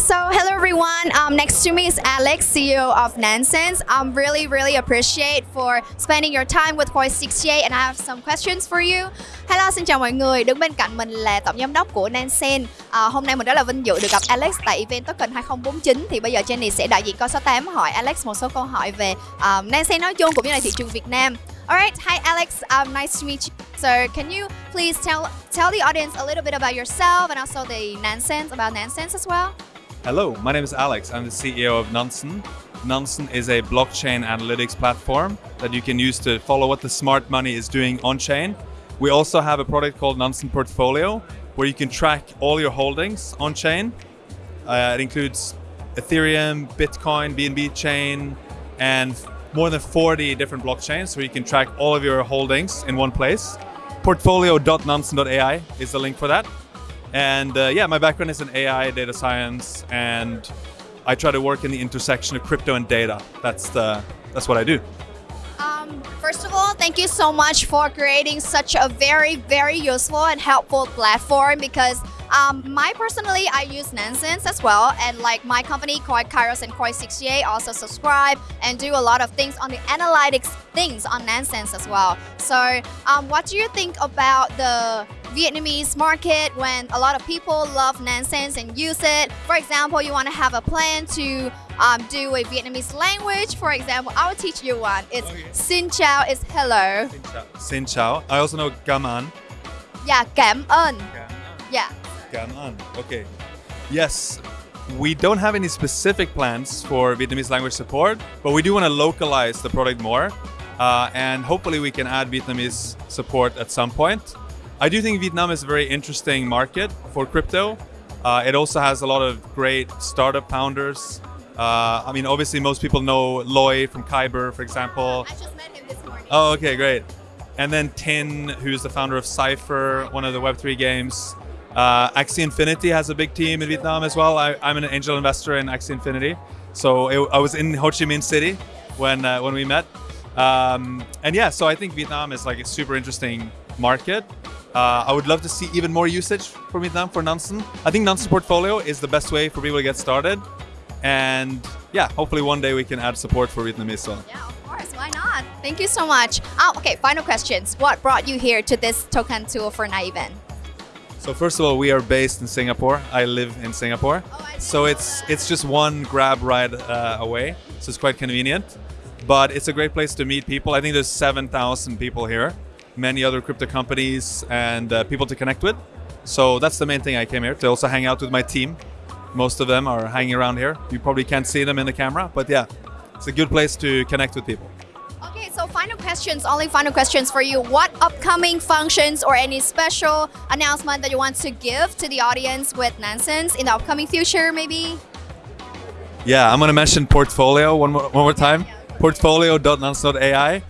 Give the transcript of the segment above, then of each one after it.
hello everyone. Um, next to me is Alex, CEO of Nansense. I'm really, really appreciate for spending your time with Voice 68 and I have some questions for you. Hello, xin chào mọi người. Đứng bên cạnh mình là tổng giám đốc của Nansen. À, hôm nay mình rất là vinh dự được gặp Alex tại event Token 2049. Thì bây giờ Jenny sẽ đại diện câu số 8 hỏi Alex một số câu hỏi về à, um, Nansen nói chung cũng như là thị trường Việt Nam. Alright, hi Alex, um, nice to meet you. So can you please tell tell the audience a little bit about yourself and also the Nansense, about Nansense as well? Hello, my name is Alex. I'm the CEO of Nansen. Nansen is a blockchain analytics platform that you can use to follow what the smart money is doing on chain. We also have a product called Nansen Portfolio where you can track all your holdings on chain. Uh, it includes Ethereum, Bitcoin, BNB chain, and more than 40 different blockchains where you can track all of your holdings in one place. Portfolio.nansen.ai is the link for that. And uh, yeah, my background is in AI, data science, and I try to work in the intersection of crypto and data. That's the that's what I do. Um, first of all, thank you so much for creating such a very, very useful and helpful platform because um, my personally, I use Nansense as well, and like my company, Koi Kairos and Coin68 also subscribe and do a lot of things on the analytics things on Nansense as well. So, um, what do you think about the Vietnamese market when a lot of people love Nansense and use it? For example, you want to have a plan to um, do a Vietnamese language. For example, I'll teach you one. It's okay. Xin chào is hello. Xin chào. Xin chào. I also know cảm ơn. Yeah, cảm ơn. Yeah. Ganan. Okay. Yes, we don't have any specific plans for Vietnamese language support, but we do want to localize the product more. Uh, and hopefully we can add Vietnamese support at some point. I do think Vietnam is a very interesting market for crypto. Uh, it also has a lot of great startup founders. Uh, I mean, obviously most people know Loi from Kyber, for example. I just met him this morning. Oh, okay, great. And then Tin, who's the founder of Sipher, one of the Web3 games. Uh, Axie Infinity has a big team in Vietnam as well. I, am an angel investor in Axie Infinity. So it, I was in Ho Chi Minh City when, uh, when we met. Um, and yeah, so I think Vietnam is like a super interesting market. Uh, I would love to see even more usage for Vietnam for Nansen. I think Nansen portfolio is the best way for people to get started. And yeah, hopefully one day we can add support for Vietnamese well. Yeah, of course, why not? Thank you so much. Oh, okay, final questions. What brought you here to this token tool for event? So first of all, we are based in Singapore. I live in Singapore. Oh, so it's it's just one grab ride uh, away. So it's quite convenient. But it's a great place to meet people. I think there's 7,000 people here, many other crypto companies and uh, people to connect with. So that's the main thing I came here to also hang out with my team. Most of them are hanging around here. You probably can't see them in the camera, but yeah, it's a good place to connect with people. So final questions, only final questions for you. What upcoming functions or any special announcement that you want to give to the audience with Nansense in the upcoming future, maybe? Yeah, I'm to mention Portfolio one more, one more time. Portfolio.nansen.ai.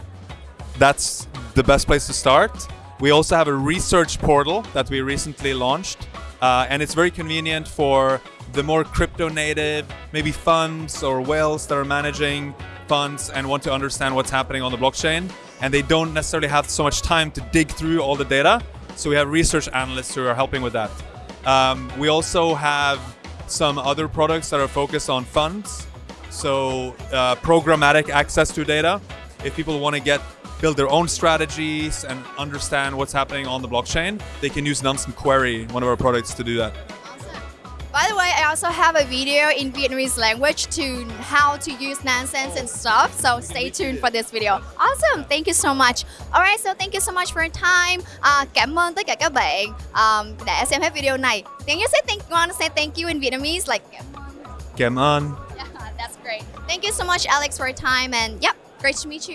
That's the best place to start. We also have a research portal that we recently launched, uh, and it's very convenient for the more crypto native, maybe funds or whales that are managing funds and want to understand what's happening on the blockchain. And they don't necessarily have so much time to dig through all the data. So we have research analysts who are helping with that. Um, we also have some other products that are focused on funds. So uh, programmatic access to data. If people want to get build their own strategies and understand what's happening on the blockchain, they can use Nansen Query, one of our products, to do that. By the way, I also have a video in Vietnamese language to how to use Nansense and stuff. So stay tuned for this video. Awesome, thank you so much. Alright, so thank you so much for your time. Uh, cảm ơn tất cả các bạn um, đã xem hết video này. Can you say thank you? Want to say thank you in Vietnamese? Like cảm ơn. cảm ơn. Yeah, that's great. Thank you so much, Alex, for your time. And yep, great to meet you.